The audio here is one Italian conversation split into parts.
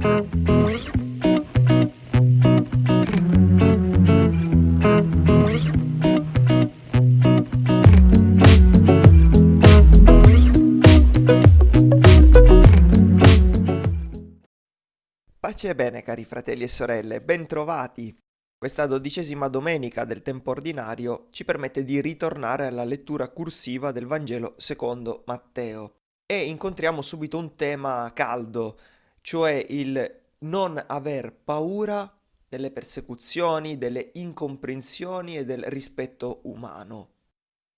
Pace e bene cari fratelli e sorelle, bentrovati! Questa dodicesima domenica del tempo ordinario ci permette di ritornare alla lettura cursiva del Vangelo secondo Matteo e incontriamo subito un tema caldo, cioè il non aver paura delle persecuzioni, delle incomprensioni e del rispetto umano.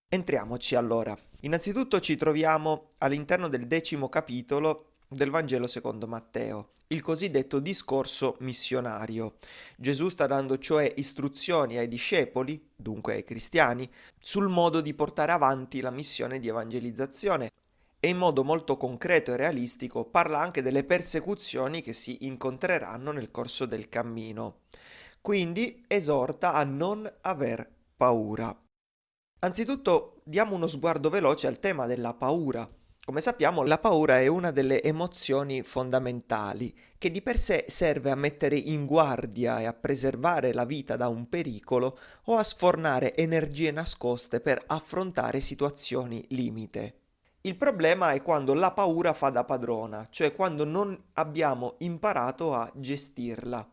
Entriamoci allora. Innanzitutto ci troviamo all'interno del decimo capitolo del Vangelo secondo Matteo, il cosiddetto discorso missionario. Gesù sta dando cioè istruzioni ai discepoli, dunque ai cristiani, sul modo di portare avanti la missione di evangelizzazione e in modo molto concreto e realistico parla anche delle persecuzioni che si incontreranno nel corso del cammino. Quindi esorta a non aver paura. Anzitutto diamo uno sguardo veloce al tema della paura come sappiamo, la paura è una delle emozioni fondamentali che di per sé serve a mettere in guardia e a preservare la vita da un pericolo o a sfornare energie nascoste per affrontare situazioni limite. Il problema è quando la paura fa da padrona, cioè quando non abbiamo imparato a gestirla.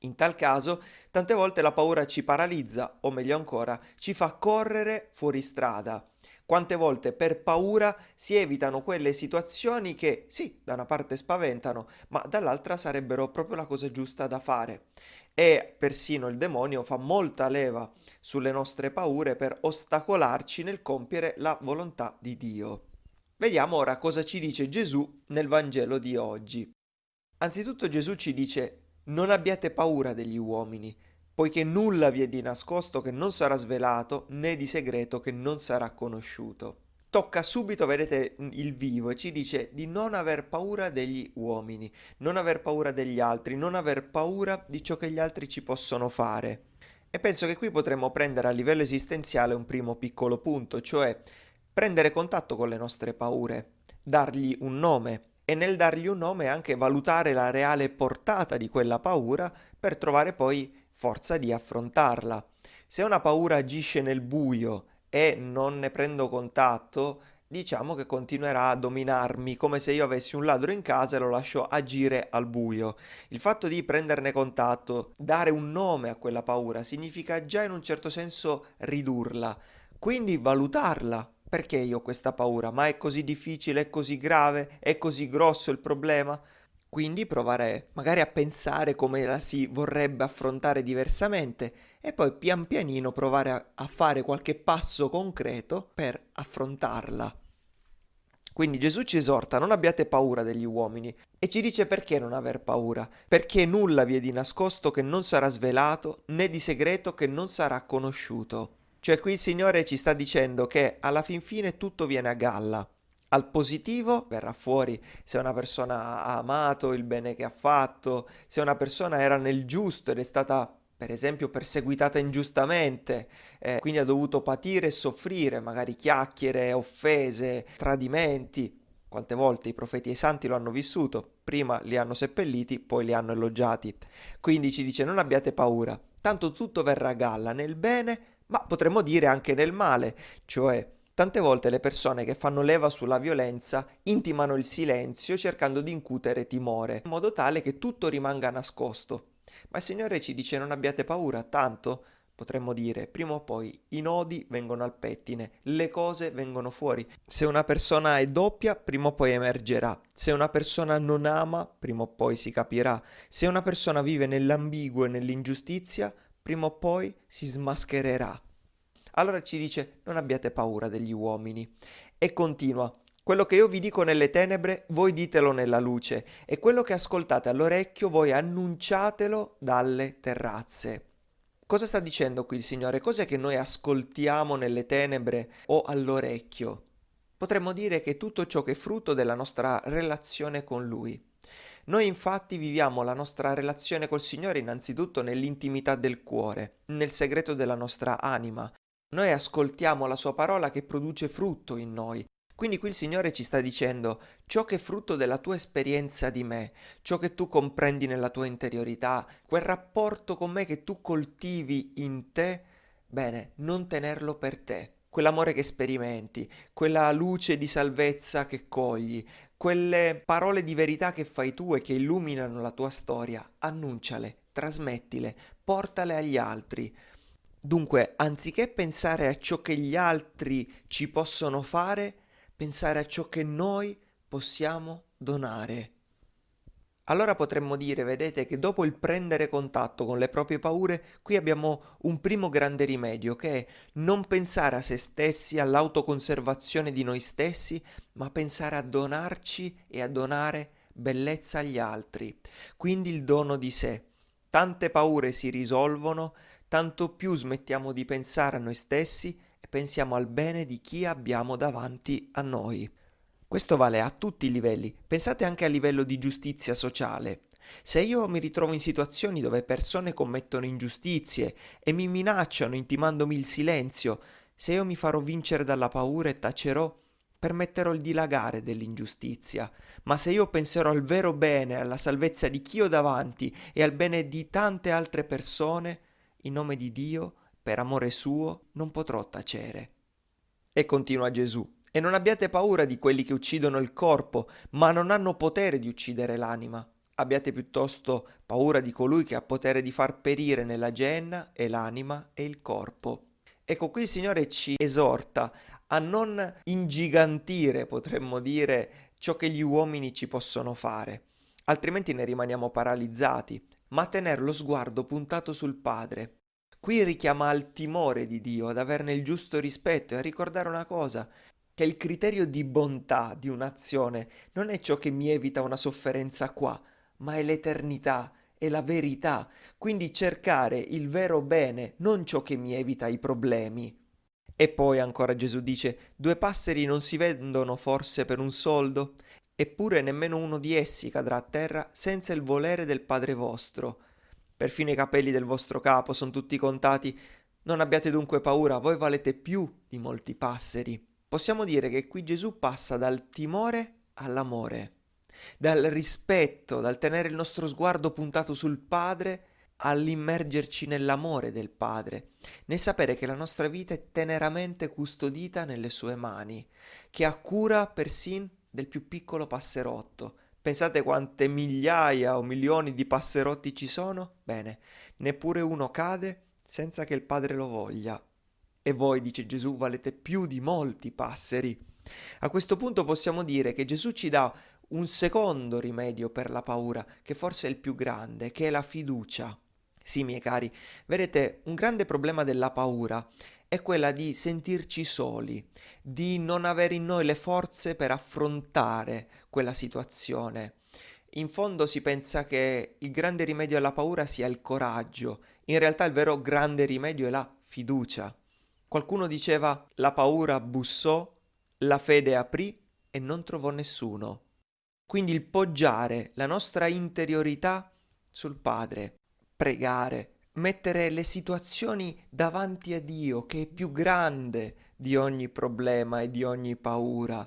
In tal caso, tante volte la paura ci paralizza, o meglio ancora, ci fa correre fuori strada quante volte per paura si evitano quelle situazioni che sì, da una parte spaventano, ma dall'altra sarebbero proprio la cosa giusta da fare. E persino il demonio fa molta leva sulle nostre paure per ostacolarci nel compiere la volontà di Dio. Vediamo ora cosa ci dice Gesù nel Vangelo di oggi. Anzitutto Gesù ci dice non abbiate paura degli uomini, poiché nulla vi è di nascosto che non sarà svelato, né di segreto che non sarà conosciuto. Tocca subito, vedete, il vivo e ci dice di non aver paura degli uomini, non aver paura degli altri, non aver paura di ciò che gli altri ci possono fare. E penso che qui potremmo prendere a livello esistenziale un primo piccolo punto, cioè prendere contatto con le nostre paure, dargli un nome e nel dargli un nome anche valutare la reale portata di quella paura per trovare poi forza di affrontarla. Se una paura agisce nel buio e non ne prendo contatto, diciamo che continuerà a dominarmi come se io avessi un ladro in casa e lo lascio agire al buio. Il fatto di prenderne contatto, dare un nome a quella paura, significa già in un certo senso ridurla, quindi valutarla. Perché io ho questa paura? Ma è così difficile, è così grave, è così grosso il problema? Quindi provare magari a pensare come la si vorrebbe affrontare diversamente e poi pian pianino provare a, fare qualche passo concreto per affrontarla. Quindi Gesù ci esorta, non abbiate paura degli uomini e ci dice perché non aver paura, perché nulla vi è di nascosto che non sarà svelato, né di segreto che non sarà conosciuto. Cioè qui il Signore ci sta dicendo che alla fin fine tutto viene a galla, al positivo verrà fuori se una persona ha amato il bene che ha fatto, se una persona era nel giusto ed è stata per esempio perseguitata ingiustamente, eh, quindi ha dovuto patire e soffrire magari chiacchiere, offese, tradimenti. Quante volte i profeti e i santi lo hanno vissuto, prima li hanno seppelliti, poi li hanno elogiati. Quindi ci dice non abbiate paura, tanto tutto verrà a galla nel bene, ma potremmo dire anche nel male, cioè Tante volte le persone che fanno leva sulla violenza intimano il silenzio cercando di incutere timore, in modo tale che tutto rimanga nascosto. Ma il Signore ci dice non abbiate paura, tanto potremmo dire, prima o poi i nodi vengono al pettine, le cose vengono fuori. Se una persona è doppia, prima o poi emergerà. Se una persona non ama, prima o poi si capirà. Se una persona vive nell'ambiguo e nell'ingiustizia, prima o poi si smaschererà. Allora ci dice non abbiate paura degli uomini. E continua. Quello che io vi dico nelle tenebre, voi ditelo nella luce, e quello che ascoltate all'orecchio, voi annunciatelo dalle terrazze. Cosa sta dicendo qui il Signore? Cos'è che noi ascoltiamo nelle tenebre o all'orecchio? Potremmo dire che tutto ciò che è frutto della nostra relazione con Lui. Noi infatti viviamo la nostra relazione col Signore innanzitutto nell'intimità del cuore, nel segreto della nostra anima, noi ascoltiamo la sua parola che produce frutto in noi. Quindi qui il Signore ci sta dicendo ciò che è frutto della tua esperienza di me, ciò che tu comprendi nella tua interiorità, quel rapporto con me che tu coltivi in te, bene, non tenerlo per te. Quell'amore che sperimenti, quella luce di salvezza che cogli, quelle parole di verità che fai tu e che illuminano la tua storia, annunciale, trasmettile, portale agli altri. Dunque, anziché pensare a ciò che gli altri ci possono fare, pensare a ciò che noi possiamo donare. Allora potremmo dire, vedete, che dopo il prendere contatto con le proprie paure, qui abbiamo un primo grande rimedio, che è non pensare a se stessi, all'autoconservazione di noi stessi, ma pensare a donarci e a donare bellezza agli altri. Quindi il dono di sé. Tante paure si risolvono, tanto più smettiamo di pensare a noi stessi pensiamo al bene di chi abbiamo davanti a noi. Questo vale a tutti i livelli, pensate anche a livello di giustizia sociale. Se io mi ritrovo in situazioni dove persone commettono ingiustizie e mi minacciano intimandomi il silenzio, se io mi farò vincere dalla paura e tacerò, permetterò il dilagare dell'ingiustizia. Ma se io penserò al vero bene, alla salvezza di chi ho davanti e al bene di tante altre persone, in nome di Dio, per amore suo non potrò tacere. E continua Gesù, e non abbiate paura di quelli che uccidono il corpo, ma non hanno potere di uccidere l'anima. Abbiate piuttosto paura di colui che ha potere di far perire nella genna e l'anima e il corpo. Ecco, qui il Signore ci esorta a non ingigantire, potremmo dire, ciò che gli uomini ci possono fare, altrimenti ne rimaniamo paralizzati, ma a tenere lo sguardo puntato sul Padre, Qui richiama al timore di Dio, ad averne il giusto rispetto e a ricordare una cosa, che il criterio di bontà di un'azione non è ciò che mi evita una sofferenza qua, ma è l'eternità, è la verità, quindi cercare il vero bene, non ciò che mi evita i problemi. E poi ancora Gesù dice, due passeri non si vendono forse per un soldo? Eppure nemmeno uno di essi cadrà a terra senza il volere del Padre vostro. Perfino i capelli del vostro capo sono tutti contati. Non abbiate dunque paura, voi valete più di molti passeri. Possiamo dire che qui Gesù passa dal timore all'amore, dal rispetto, dal tenere il nostro sguardo puntato sul Padre all'immergerci nell'amore del Padre, nel sapere che la nostra vita è teneramente custodita nelle sue mani, che ha cura persin del più piccolo passerotto, Pensate quante migliaia o milioni di passerotti ci sono? Bene, neppure uno cade senza che il Padre lo voglia. E voi, dice Gesù, valete più di molti passeri. A questo punto possiamo dire che Gesù ci dà un secondo rimedio per la paura, che forse è il più grande, che è la fiducia. Sì, miei cari, vedete, un grande problema della paura è quella di sentirci soli, di non avere in noi le forze per affrontare quella situazione. In fondo si pensa che il grande rimedio alla paura sia il coraggio, in realtà il vero grande rimedio è la fiducia. Qualcuno diceva la paura bussò, la fede aprì e non trovò nessuno. Quindi il poggiare la nostra interiorità sul Padre, pregare, mettere le situazioni davanti a Dio che è più grande di ogni problema e di ogni paura.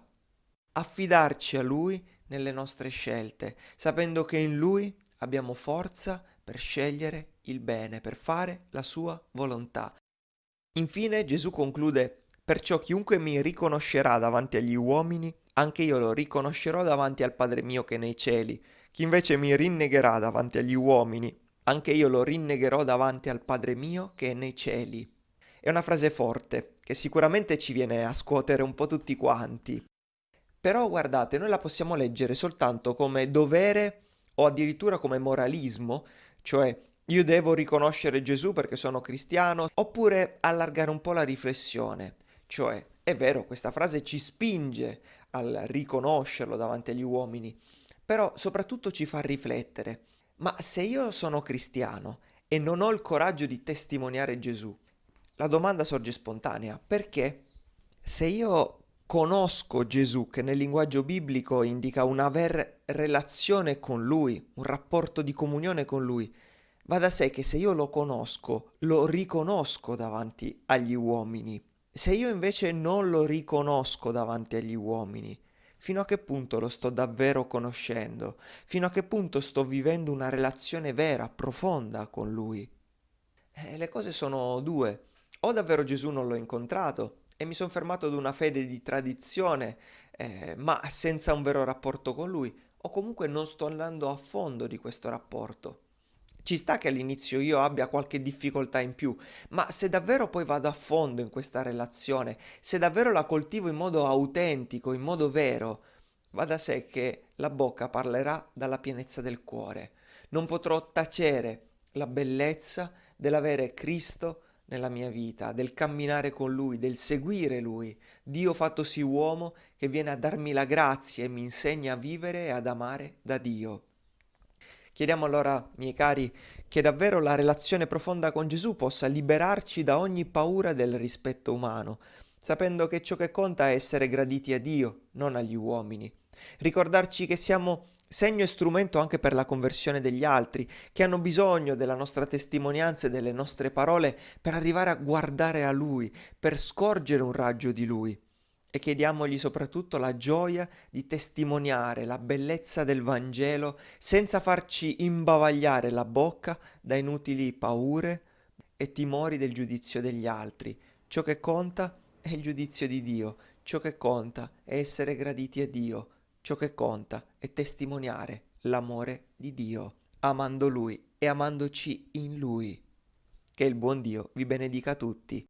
Affidarci a Lui nelle nostre scelte, sapendo che in Lui abbiamo forza per scegliere il bene, per fare la sua volontà. Infine Gesù conclude Perciò chiunque mi riconoscerà davanti agli uomini, anche io lo riconoscerò davanti al Padre mio che è nei cieli. Chi invece mi rinnegherà davanti agli uomini, anche io lo rinnegherò davanti al Padre mio che è nei cieli. È una frase forte, che sicuramente ci viene a scuotere un po' tutti quanti. Però guardate, noi la possiamo leggere soltanto come dovere o addirittura come moralismo, cioè io devo riconoscere Gesù perché sono cristiano, oppure allargare un po' la riflessione, cioè è vero, questa frase ci spinge al riconoscerlo davanti agli uomini, però soprattutto ci fa riflettere. Ma se io sono cristiano e non ho il coraggio di testimoniare Gesù, la domanda sorge spontanea, perché? Se io conosco Gesù, che nel linguaggio biblico indica un aver relazione con Lui, un rapporto di comunione con Lui, va da sé che se io lo conosco, lo riconosco davanti agli uomini. Se io invece non lo riconosco davanti agli uomini, fino a che punto lo sto davvero conoscendo? Fino a che punto sto vivendo una relazione vera, profonda con lui? Eh, le cose sono due. O davvero Gesù non l'ho incontrato e mi sono fermato ad una fede di tradizione, eh, ma senza un vero rapporto con lui, o comunque non sto andando a fondo di questo rapporto. Ci sta che all'inizio io abbia qualche difficoltà in più, ma se davvero poi vado a fondo in questa relazione, se davvero la coltivo in modo autentico, in modo vero, va da sé che la bocca parlerà dalla pienezza del cuore. Non potrò tacere la bellezza dell'avere Cristo nella mia vita, del camminare con Lui, del seguire Lui, Dio fattosi uomo che viene a darmi la grazia e mi insegna a vivere e ad amare da Dio. Chiediamo allora, miei cari, che davvero la relazione profonda con Gesù possa liberarci da ogni paura del rispetto umano, sapendo che ciò che conta è essere graditi a Dio, non agli uomini. Ricordarci che siamo segno e strumento anche per la conversione degli altri, che hanno bisogno della nostra testimonianza e delle nostre parole per arrivare a guardare a Lui, per scorgere un raggio di Lui. E chiediamogli soprattutto la gioia di testimoniare la bellezza del Vangelo senza farci imbavagliare la bocca da inutili paure e timori del giudizio degli altri. Ciò che conta è il giudizio di Dio, ciò che conta è essere graditi a Dio Ciò che conta è testimoniare l'amore di Dio, amando Lui e amandoci in Lui. Che il buon Dio vi benedica tutti.